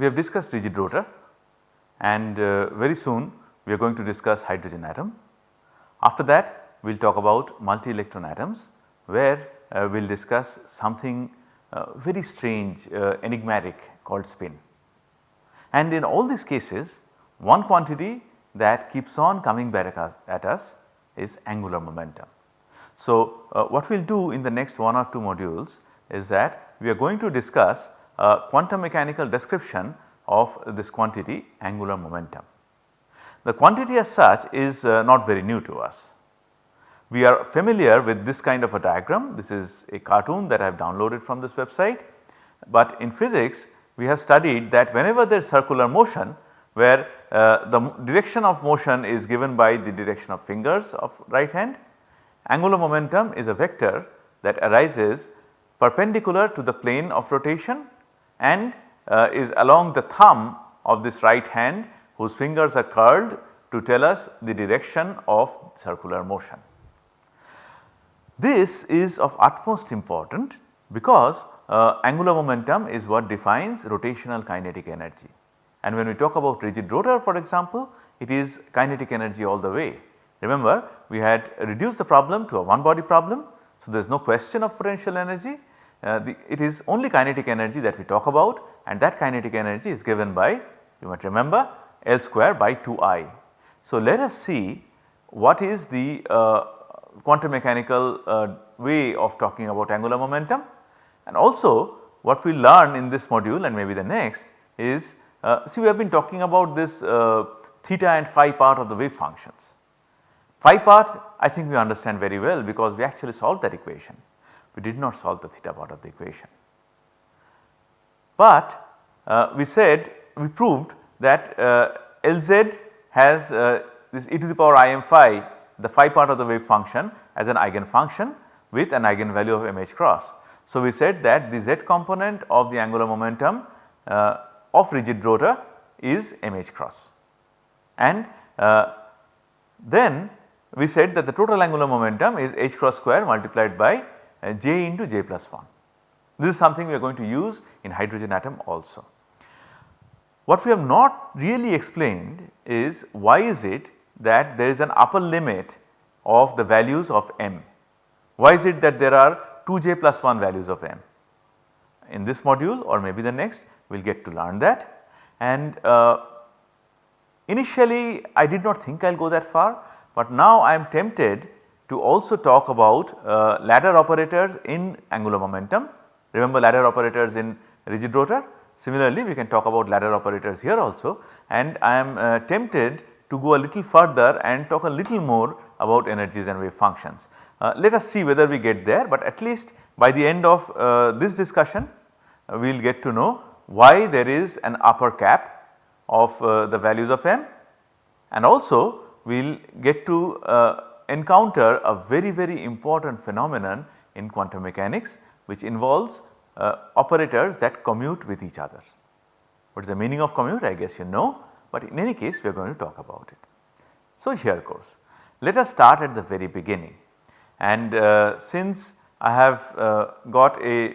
we have discussed rigid rotor and uh, very soon we are going to discuss hydrogen atom. After that we will talk about multi electron atoms where uh, we will discuss something uh, very strange uh, enigmatic called spin. And in all these cases one quantity that keeps on coming back at us is angular momentum. So, uh, what we will do in the next one or two modules is that we are going to discuss quantum mechanical description of this quantity angular momentum. The quantity as such is uh, not very new to us. We are familiar with this kind of a diagram. This is a cartoon that I have downloaded from this website. But in physics we have studied that whenever there is circular motion where uh, the direction of motion is given by the direction of fingers of right hand, angular momentum is a vector that arises perpendicular to the plane of rotation and uh, is along the thumb of this right hand whose fingers are curled to tell us the direction of circular motion. This is of utmost important because uh, angular momentum is what defines rotational kinetic energy. And when we talk about rigid rotor for example, it is kinetic energy all the way. Remember we had reduced the problem to a one body problem. So, there is no question of potential energy. Uh, the, it is only kinetic energy that we talk about and that kinetic energy is given by you might remember L square by 2I. So, let us see what is the uh, quantum mechanical uh, way of talking about angular momentum and also what we learn in this module and maybe the next is uh, see we have been talking about this uh, theta and phi part of the wave functions. Phi part I think we understand very well because we actually solved that equation. We did not solve the theta part of the equation. But uh, we said we proved that uh, Lz has uh, this e to the power im phi the phi part of the wave function as an eigen function with an eigenvalue of mh cross. So, we said that the z component of the angular momentum uh, of rigid rotor is mh cross and uh, then we said that the total angular momentum is h cross square multiplied by j into j plus 1. This is something we are going to use in hydrogen atom also. What we have not really explained is why is it that there is an upper limit of the values of m. Why is it that there are 2j plus 1 values of m? In this module or maybe the next we will get to learn that and uh, initially I did not think I will go that far but now I am tempted to also talk about uh, ladder operators in angular momentum. Remember ladder operators in rigid rotor? Similarly we can talk about ladder operators here also and I am uh, tempted to go a little further and talk a little more about energies and wave functions. Uh, let us see whether we get there but at least by the end of uh, this discussion uh, we will get to know why there is an upper cap of uh, the values of m and also we will get to encounter a very very important phenomenon in quantum mechanics which involves uh, operators that commute with each other. What is the meaning of commute I guess you know but in any case we are going to talk about it. So here goes. Let us start at the very beginning and uh, since I have uh, got a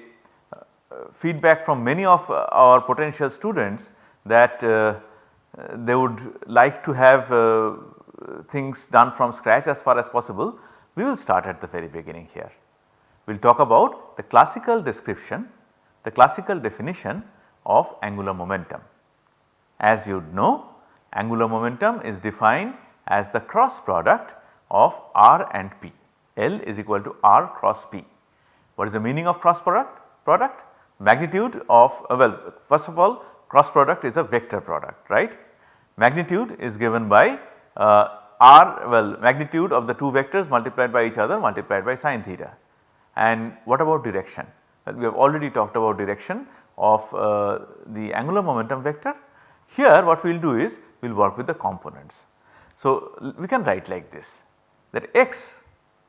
feedback from many of uh, our potential students that uh, they would like to have uh, things done from scratch as far as possible, we will start at the very beginning here. We will talk about the classical description, the classical definition of angular momentum. As you know angular momentum is defined as the cross product of r and p. L is equal to r cross p. What is the meaning of cross product? product? magnitude of uh, well first of all cross product is a vector product right. Magnitude is given by uh, r well magnitude of the two vectors multiplied by each other multiplied by sine theta. And what about direction? Well, we have already talked about direction of uh, the angular momentum vector. Here what we will do is we will work with the components. So, we can write like this that x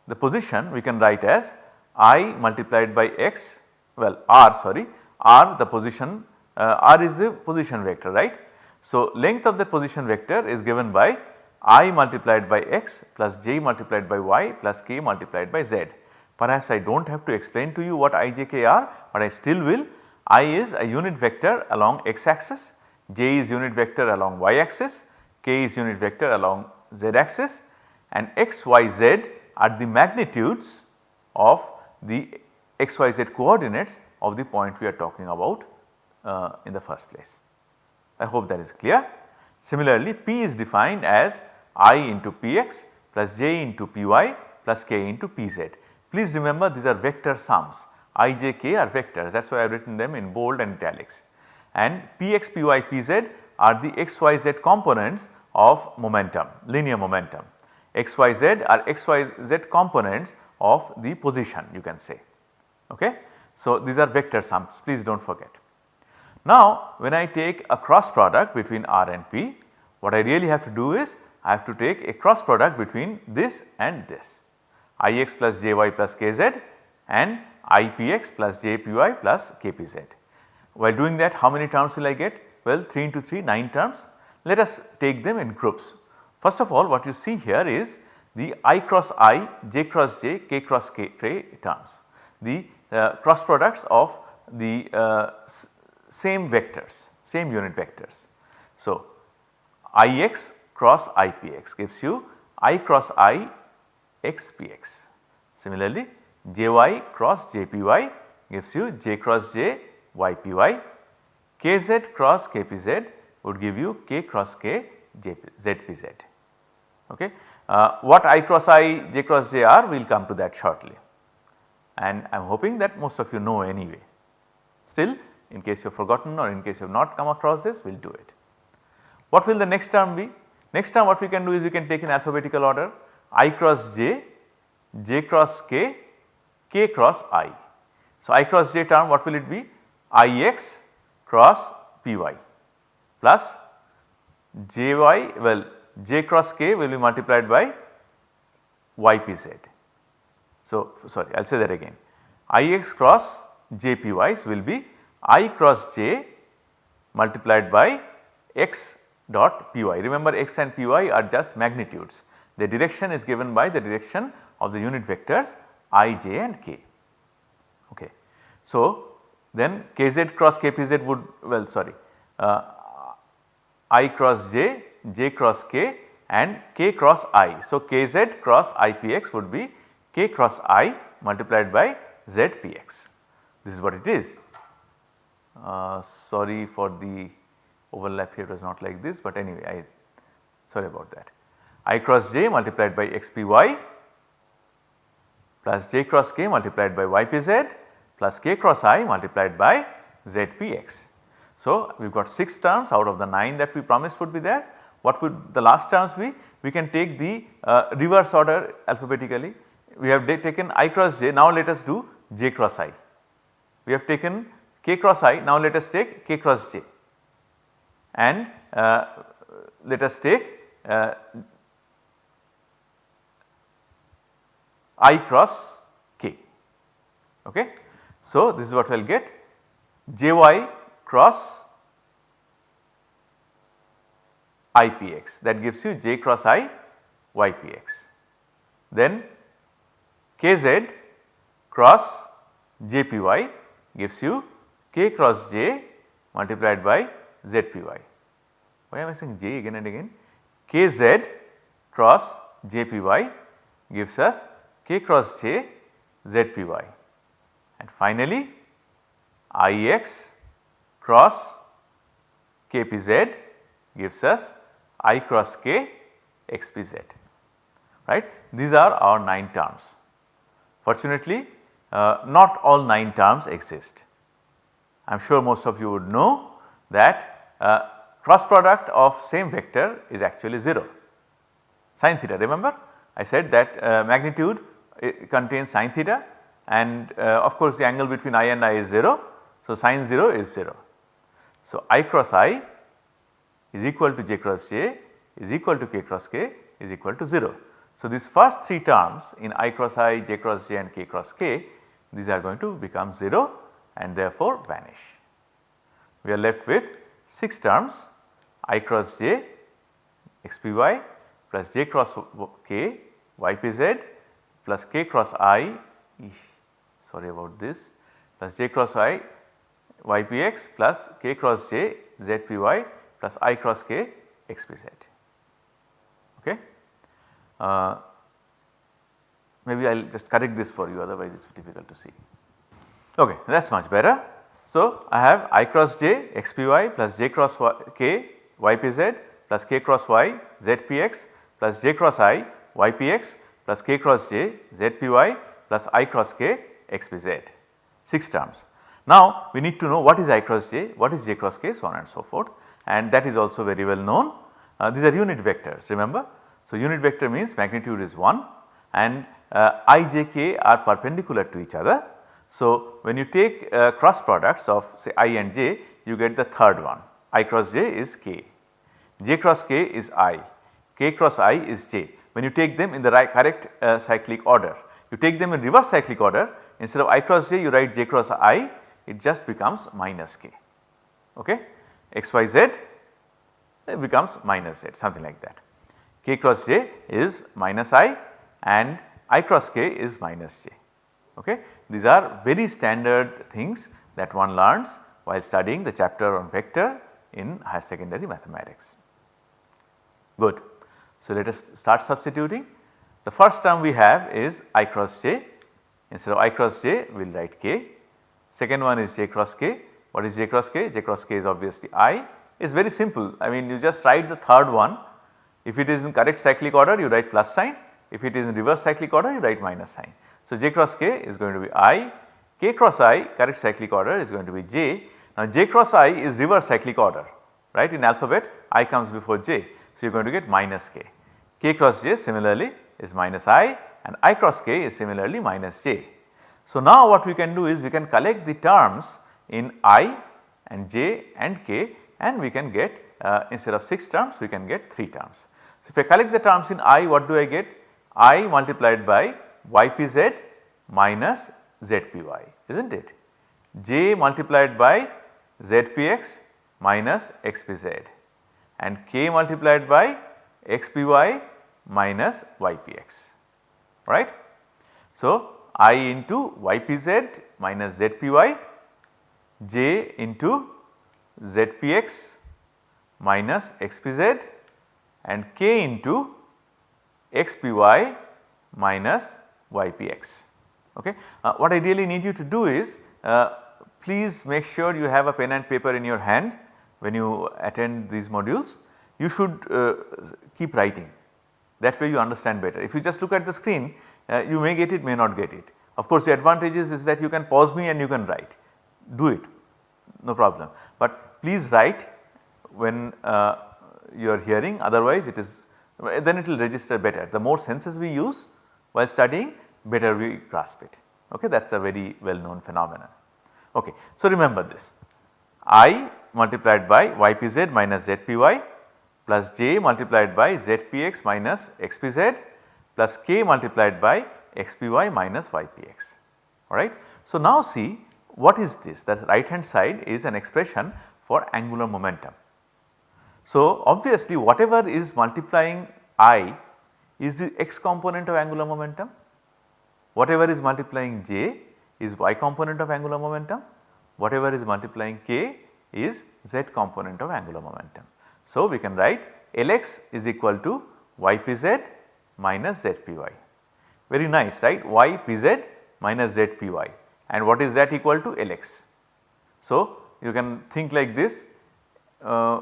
the position we can write as i multiplied by x well r sorry r the position uh, r is the position vector right. So, length of the position vector is given by i multiplied by x plus j multiplied by y plus k multiplied by z. Perhaps I do not have to explain to you what i j k are but I still will i is a unit vector along x axis j is unit vector along y axis, k is unit vector along z axis and x, y, z are the magnitudes of the x, y, z coordinates of the point we are talking about uh, in the first place. I hope that is clear. Similarly, P is defined as i into Px plus j into Py plus k into Pz. Please remember these are vector sums i, j, k are vectors that is why I have written them in bold and italics and Px, Py, Pz are the x, y, z components of momentum linear momentum. x, y, z are x, y, z components of the position you can say. Okay? So, these are vector sums please do not forget. Now, when I take a cross product between R and P what I really have to do is I have to take a cross product between this and this Ix plus Jy plus Kz and Ipx plus Jpy plus Kpz. While doing that how many terms will I get? Well 3 into 3 9 terms. Let us take them in groups. First of all what you see here is the i cross i, j cross j, k cross k, terms. The uh, cross products of the uh, same vectors, same unit vectors. So, Ix cross Ipx gives you i cross i x px. Similarly, jy cross jpy gives you j cross j ypy, kz cross kpz would give you k cross k zpz. Okay. Uh, what i cross i, j cross j are we will come to that shortly and I am hoping that most of you know anyway. Still in case you have forgotten or in case you have not come across this we will do it. What will the next term be? Next term what we can do is we can take in alphabetical order i cross j, j cross k, k cross i. So, i cross j term what will it be? ix cross py plus jy well j cross k will be multiplied by ypz. So, sorry I will say that again Ix cross jpy's will be i cross j multiplied by x dot py. Remember x and py are just magnitudes. The direction is given by the direction of the unit vectors i, j and k. Okay. So, then kz cross kpz would well sorry uh, i cross j j cross k and k cross i. So, kz cross ipx would be k cross i multiplied by zpx. This is what it is. Uh, sorry for the overlap here was not like this but anyway I sorry about that. i cross j multiplied by xpy plus j cross k multiplied by ypz plus k cross i multiplied by zpx. So, we have got 6 terms out of the 9 that we promised would be there. What would the last terms be? We can take the uh, reverse order alphabetically. We have taken i cross j, now let us do j cross i. We have taken k cross i, now let us take k cross j and uh, let us take uh, i cross k. Okay. So, this is what we will get jy cross IPX that gives you j cross i YPX. Then KZ cross JPY gives you k cross j multiplied by ZPY. Why am I saying j again and again? KZ cross JPY gives us k cross j ZPY and finally IX cross kpz gives us i cross k xpz right. These are our 9 terms. Fortunately uh, not all 9 terms exist. I am sure most of you would know that uh, cross product of same vector is actually 0 sin theta remember I said that uh, magnitude contains sin theta and uh, of course the angle between i and i is 0. So, sin 0 is 0. So, i cross i is equal to j cross j is equal to k cross k is equal to 0. So, these first 3 terms in i cross i, j cross j and k cross k these are going to become 0 and therefore vanish. We are left with 6 terms i cross j xpy plus j cross k ypz plus k cross i sorry about this plus j cross i ypx plus k cross j zpy plus i cross k xpz. Okay. Uh, maybe I will just correct this for you otherwise it is difficult to see. Okay, that is much better. So, I have i cross j xpy plus j cross y, k ypz plus k cross y zpx plus j cross i ypx plus k cross j zpy plus i cross k xpz 6 terms. Now we need to know what is i cross j, what is j cross k so on and so forth and that is also very well known. Uh, these are unit vectors remember. So unit vector means magnitude is 1 and uh, i j k are perpendicular to each other. So when you take uh, cross products of say i and j you get the third one i cross j is k, j cross k is i, k cross i is j. When you take them in the right correct uh, cyclic order you take them in reverse cyclic order instead of i cross j you write j cross i it just becomes minus k okay xyz it becomes minus z something like that. k cross j is minus i and i cross k is minus j okay. These are very standard things that one learns while studying the chapter on vector in higher secondary mathematics. Good. So, let us start substituting. The first term we have is i cross j instead of i cross j we will write k Second one is j cross k. What is j cross k? j cross k is obviously i. Is very simple. I mean you just write the third one. If it is in correct cyclic order you write plus sign. If it is in reverse cyclic order you write minus sign. So j cross k is going to be i. k cross i correct cyclic order is going to be j. Now j cross i is reverse cyclic order right in alphabet i comes before j. So you are going to get minus k. k cross j similarly is minus i and i cross k is similarly minus j. So, now what we can do is we can collect the terms in i and j and k and we can get uh, instead of 6 terms we can get 3 terms. So, if I collect the terms in i what do I get? i multiplied by ypz minus zpy is not it? j multiplied by zpx minus xpz and k multiplied by xpy minus ypx right. So, i into ypz minus zpy, j into zpx minus xpz and k into xpy minus ypx. Okay. Uh, what I really need you to do is uh, please make sure you have a pen and paper in your hand when you attend these modules. You should uh, keep writing that way you understand better. If you just look at the screen uh, you may get it may not get it. Of course the advantages is that you can pause me and you can write do it no problem. But please write when uh, you are hearing otherwise it is then it will register better. The more senses we use while studying better we grasp it okay that is a very well known phenomenon. Okay. So remember this i multiplied by ypz minus zpy plus j multiplied by zpx minus xpz plus k multiplied by xpy minus ypx alright. So now see what is this that right hand side is an expression for angular momentum. So obviously whatever is multiplying i is the x component of angular momentum, whatever is multiplying j is y component of angular momentum, whatever is multiplying k is z component of angular momentum. So we can write Lx is equal to ypz minus zpy. Very nice right ypz minus zpy and what is that equal to Lx. So you can think like this uh,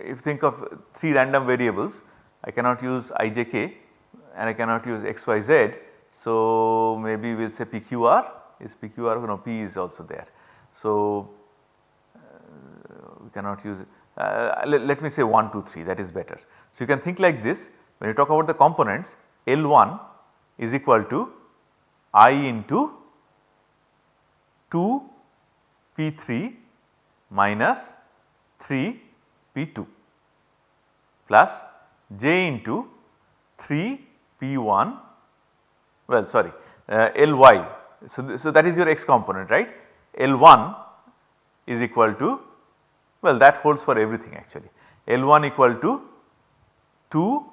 if you think of 3 random variables I cannot use ijk and I cannot use xyz. So maybe we will say pqr is pqr no p is also there. So uh, we cannot use uh, let, let, me say 1 2 3 that is better. So you can think like this when you talk about the components L1 is equal to I into 2 P3 minus 3 P2 plus J into 3 P1 well sorry uh, Ly. So, so that is your x component right L1 is equal to well that holds for everything actually L1 equal to 2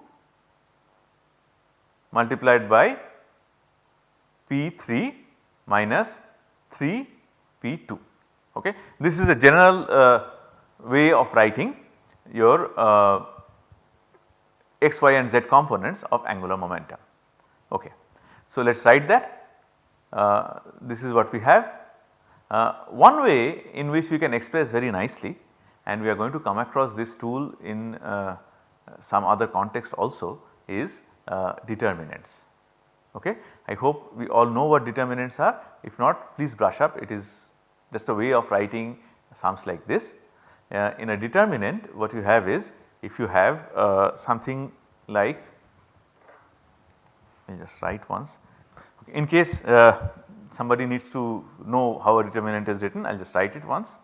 multiplied by P3 minus 3 P2 Okay. This is a general uh, way of writing your uh, x, y and z components of angular momentum. Okay. So, let us write that uh, this is what we have. Uh, one way in which we can express very nicely and we are going to come across this tool in uh, some other context also is uh, determinants. Okay. I hope we all know what determinants are if not please brush up it is just a way of writing sums like this. Uh, in a determinant what you have is if you have uh, something like I just write once in case uh, somebody needs to know how a determinant is written I will just write it once.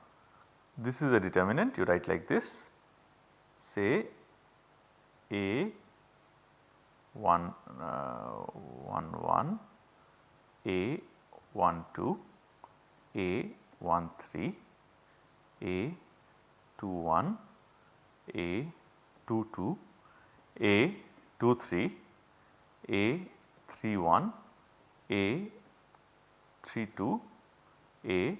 This is a determinant you write like this say A 1 uh, 1 1 A 1 2 A 1 3 A 2 1 A 2 2 A 2 3 A 3 1 A 3 2 A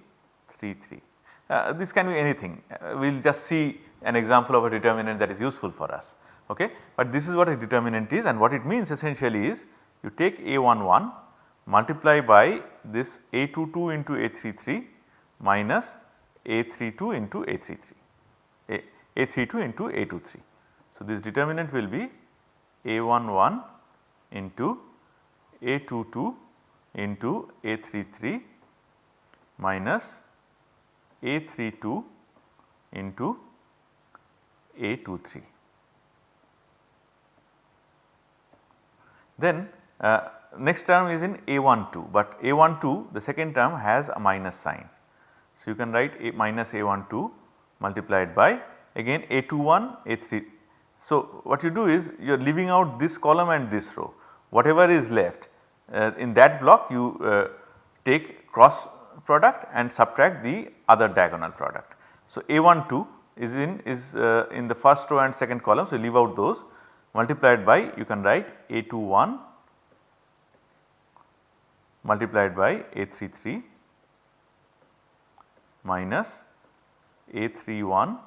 3 3. Uh, this can be anything uh, we will just see an example of a determinant that is useful for us. Okay. But this is what a determinant is and what it means essentially is you take A 1 1 multiply by this A 2 2 into A 3 3 minus A 3 2 into A 3 3 A, A 3 2 into A 2 3. So, this determinant will be A 1 1 into A 2 2 into A 3 3 minus A 3 2 into A 2 3. Then uh, next term is in A 1 2, but A 1 2 the second term has a minus sign. So, you can write A minus A 1 2 multiplied by again A 2 1 A 3. So, what you do is you are leaving out this column and this row whatever is left uh, in that block you uh, take cross product and subtract the other diagonal product. So, A 1 2 is in is uh, in the first row and second column. So, leave out those multiplied by you can write A 2 1 multiplied by A 3 3 minus A 3 1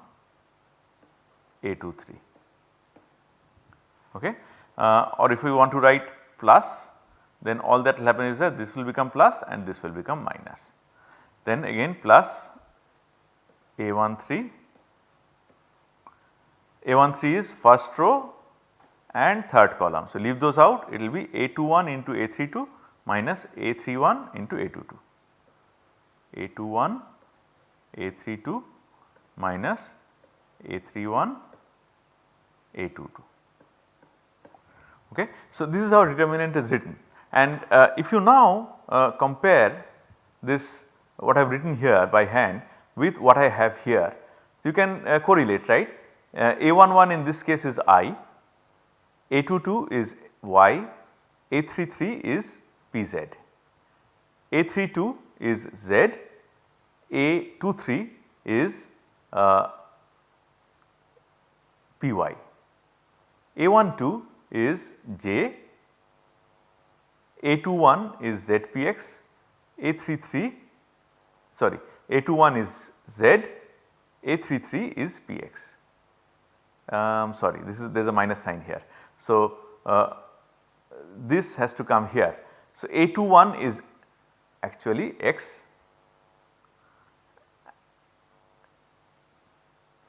A 2 3 okay. Uh, or if we want to write plus then all that will happen is that this will become plus and this will become minus. Then again plus A 1 3 A 1 3 is first row and third column. So, leave those out it will be A 2 1 into A 3 2 minus A 3 1 into A 2 2. A 2 1 A 3 2 minus A 3 1 A 2 2. Okay. So, this is how determinant is written and uh, if you now uh, compare this what I have written here by hand with what I have here, you can uh, correlate right. Uh, A11 in this case is I, A22 is Y, A33 is PZ, A32 is Z, A23 is uh, PY, A12 is J, A21 is ZPX, A33 sorry A21 is Z, A33 is PX. Um, sorry this is there is a minus sign here. So, uh, this has to come here. So, A21 is actually X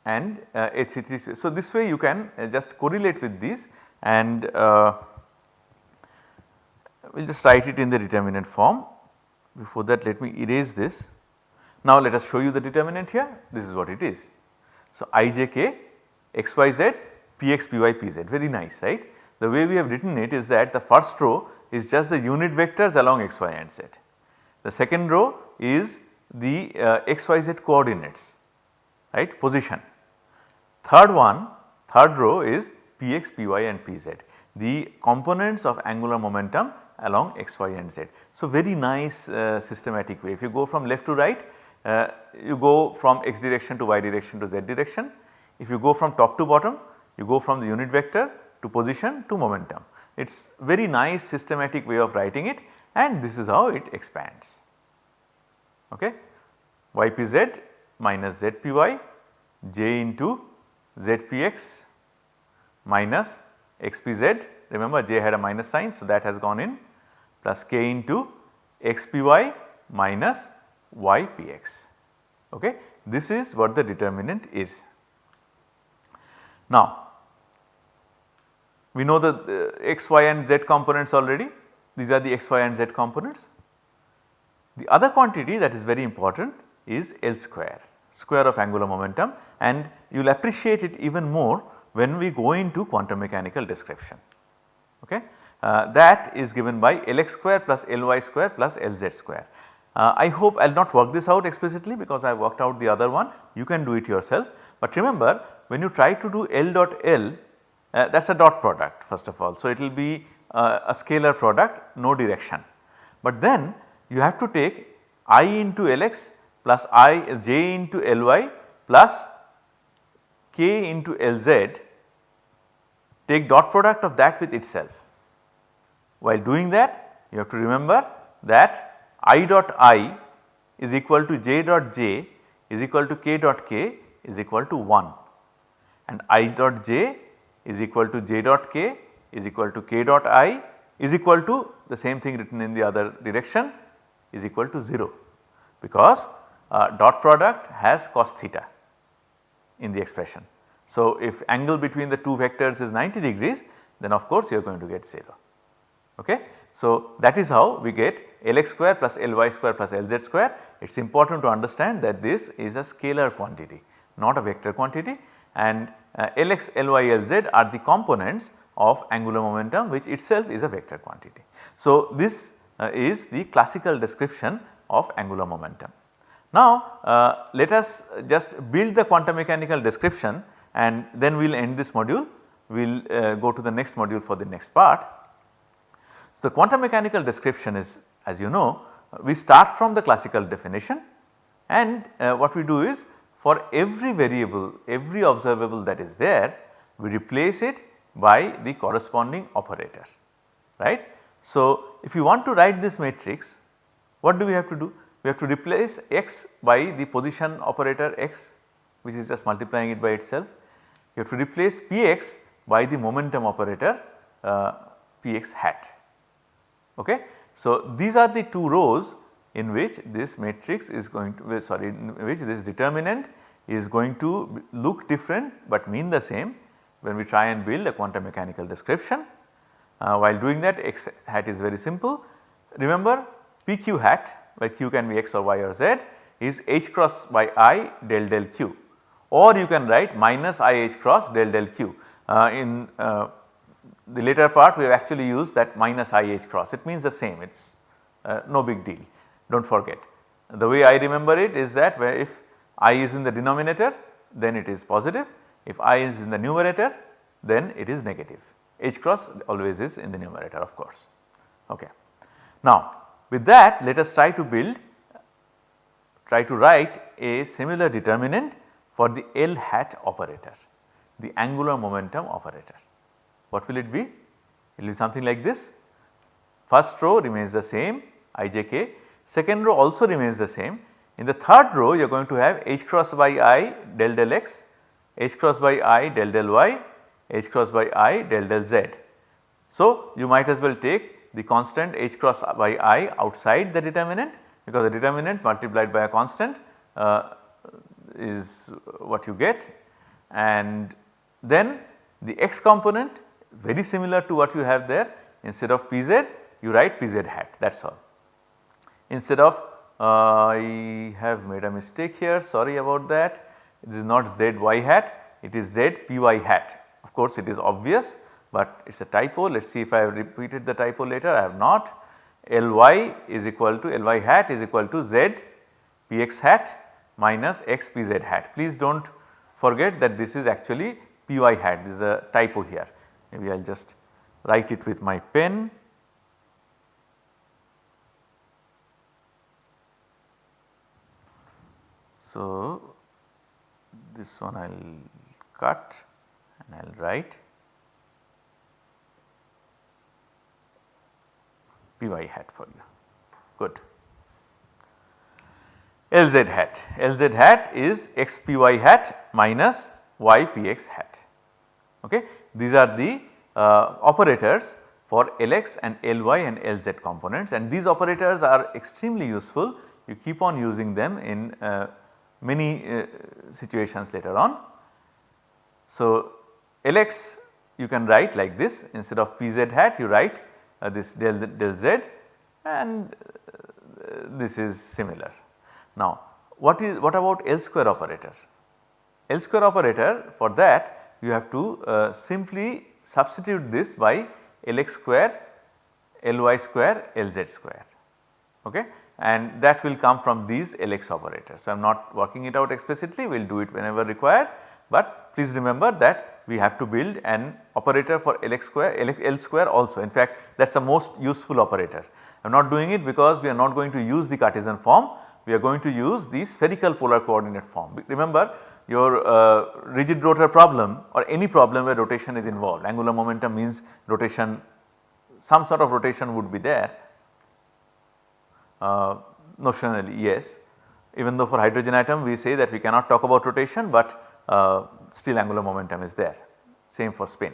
and uh, A33. So, this way you can uh, just correlate with these and uh, we will just write it in the determinant form. Before that let me erase this. Now let us show you the determinant here this is what it is. So ijk xyz px py pz very nice right. The way we have written it is that the first row is just the unit vectors along x, y and z. The second row is the uh, x, y, z coordinates right position. Third one third row is px, py and pz the components of angular momentum along x, y and z. So very nice uh, systematic way if you go from left to right uh, you go from x direction to y direction to z direction. If you go from top to bottom you go from the unit vector to position to momentum. It is very nice systematic way of writing it and this is how it expands. Okay. YPZ minus zpy j into zpx minus xpz remember j had a minus sign so that has gone in plus k into xpy minus ypx okay. This is what the determinant is. Now we know the uh, x, y and z components already these are the x, y and z components. The other quantity that is very important is L square, square of angular momentum and you will appreciate it even more when we go into quantum mechanical description. Okay. Uh, that is given by Lx square plus Ly square plus Lz square. Uh, I hope I will not work this out explicitly because I worked out the other one you can do it yourself. But remember when you try to do L dot L uh, that is a dot product first of all. So, it will be uh, a scalar product no direction. But then you have to take i into Lx plus i is j into Ly plus k into Lz take dot product of that with itself. While doing that you have to remember that i dot i is equal to j dot j is equal to k dot k is equal to 1 and i dot j is equal to j dot k is equal to k dot i is equal to the same thing written in the other direction is equal to 0 because uh, dot product has cos theta in the expression. So, if angle between the two vectors is 90 degrees then of course you are going to get 0. Okay. So, that is how we get Lx square plus Ly square plus Lz square. It is important to understand that this is a scalar quantity not a vector quantity and uh, Lx, Ly, Lz are the components of angular momentum which itself is a vector quantity. So, this uh, is the classical description of angular momentum. Now, uh, let us just build the quantum mechanical description and then we will end this module. We will uh, go to the next module for the next part. So, the quantum mechanical description is as you know we start from the classical definition and uh, what we do is for every variable every observable that is there we replace it by the corresponding operator right. So, if you want to write this matrix what do we have to do? We have to replace x by the position operator x which is just multiplying it by itself. You have to replace px by the momentum operator uh, px hat okay. So, these are the two rows in which this matrix is going to sorry in which this determinant is going to look different but mean the same when we try and build a quantum mechanical description. Uh, while doing that x hat is very simple. Remember pq hat where q can be x or y or z is h cross by i del del q or you can write minus i h cross del del q. Uh, in uh, the later part we have actually used that minus i h cross it means the same it is uh, no big deal do not forget. The way I remember it is that where if i is in the denominator then it is positive if i is in the numerator then it is negative h cross always is in the numerator of course. Okay. Now with that let us try to build try to write a similar determinant for the L hat operator the angular momentum operator. What will it be? It will be something like this first row remains the same ijk second row also remains the same in the third row you are going to have h cross by i del del x h cross by i del del y, h cross by i del del z. So, you might as well take the constant h cross by i outside the determinant because the determinant multiplied by a constant uh, is what you get and then the x component very similar to what you have there instead of pz you write pz hat that is all. Instead of uh, I have made a mistake here sorry about that it is not z y hat it is z p y hat. Of course, it is obvious, but it is a typo. Let us see if I have repeated the typo later. I have not. L y is equal to L y hat is equal to z p x hat minus x p z hat. Please do not forget that this is actually p y hat. This is a typo here. Maybe I will just write it with my pen. So, this one I will cut and I will write Py hat for you good. Lz hat. Lz hat is x p y hat minus y p x hat. Okay. These are the uh, operators for Lx and Ly and Lz components and these operators are extremely useful. You keep on using them in uh, many uh, situations later on. So, Lx you can write like this instead of Pz hat you write this del, del z and uh, this is similar. Now what is what about L square operator? L square operator for that you have to uh, simply substitute this by Lx square, Ly square, Lz square okay and that will come from these Lx operators. So I am not working it out explicitly we will do it whenever required but please remember that we have to build an operator for Lx square L square also in fact that is the most useful operator. I am not doing it because we are not going to use the Cartesian form we are going to use the spherical polar coordinate form. Remember your uh, rigid rotor problem or any problem where rotation is involved angular momentum means rotation some sort of rotation would be there uh, notionally yes even though for hydrogen atom we say that we cannot talk about rotation but uh, still angular momentum is there same for spin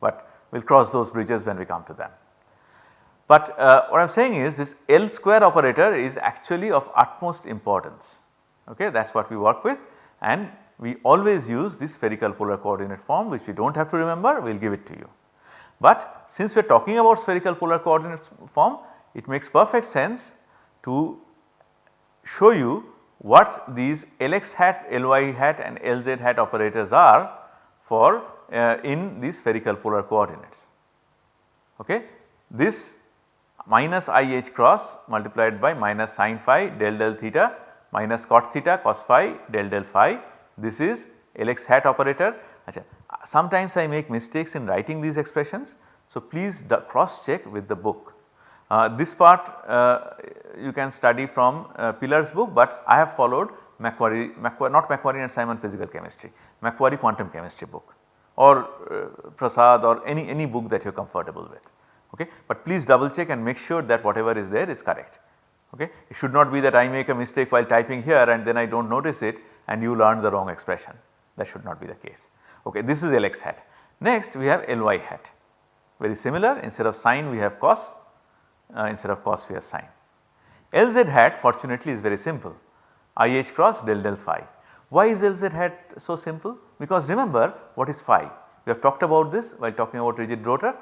but we will cross those bridges when we come to them. But uh, what I am saying is this L square operator is actually of utmost importance okay that is what we work with and we always use this spherical polar coordinate form which we do not have to remember we will give it to you. But since we are talking about spherical polar coordinates form it makes perfect sense to show you what these Lx hat, Ly hat and Lz hat operators are for uh, in these spherical polar coordinates. Okay. This minus i h cross multiplied by minus sin phi del del theta minus cot theta cos phi del del phi this is Lx hat operator. Sometimes I make mistakes in writing these expressions. So, please cross check with the book. Uh, this part uh, you can study from uh, Pilar's book, but I have followed McQuarrie, McQuarrie not McQuarrie and Simon physical chemistry, McQuarrie quantum chemistry book or Prasad or any, any book that you are comfortable with. Okay. But please double check and make sure that whatever is there is correct. Okay. It should not be that I make a mistake while typing here and then I do not notice it and you learn the wrong expression that should not be the case. Okay, this is Lx hat. Next we have Ly hat very similar instead of sine we have cos uh, instead of cos we have sine. Lz hat fortunately is very simple IH cross del del phi. Why is Lz hat so simple? Because remember what is phi? We have talked about this while talking about rigid rotor.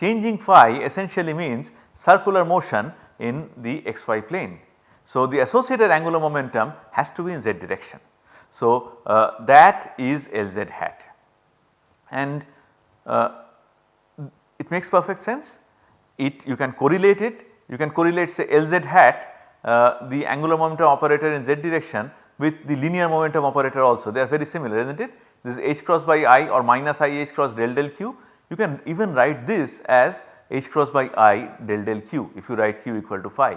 Changing phi essentially means circular motion in the xy plane. So, the associated angular momentum has to be in z direction. So, uh, that is Lz hat and uh, it makes perfect sense. It you can correlate it, you can correlate say Lz hat uh, the angular momentum operator in z direction with the linear momentum operator also they are very similar is not it. This is h cross by i or minus i h cross del del q. You can even write this as h cross by i del del q if you write q equal to phi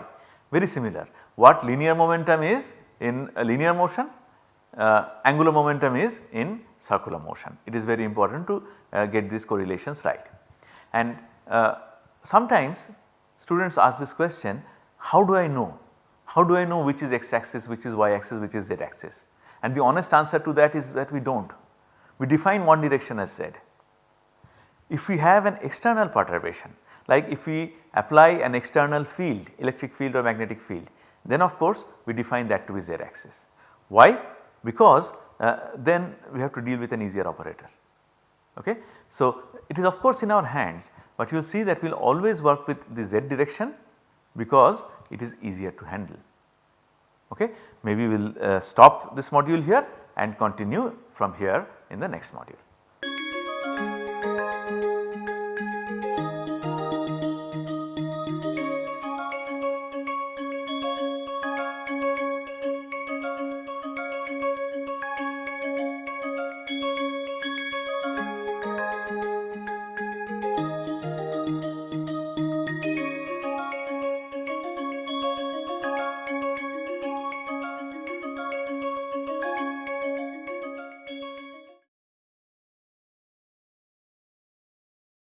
very similar. What linear momentum is in linear motion uh, angular momentum is in circular motion. It is very important to uh, get these correlations right. And uh, sometimes students ask this question how do I know? How do I know which is x axis, which is y axis, which is z axis? And the honest answer to that is that we do not. We define one direction as z. If we have an external perturbation like if we apply an external field electric field or magnetic field then of course we define that to be z axis. Why? because uh, then we have to deal with an easier operator. Okay. So, it is of course in our hands, but you will see that we will always work with the z direction because it is easier to handle. Okay. Maybe we will uh, stop this module here and continue from here in the next module.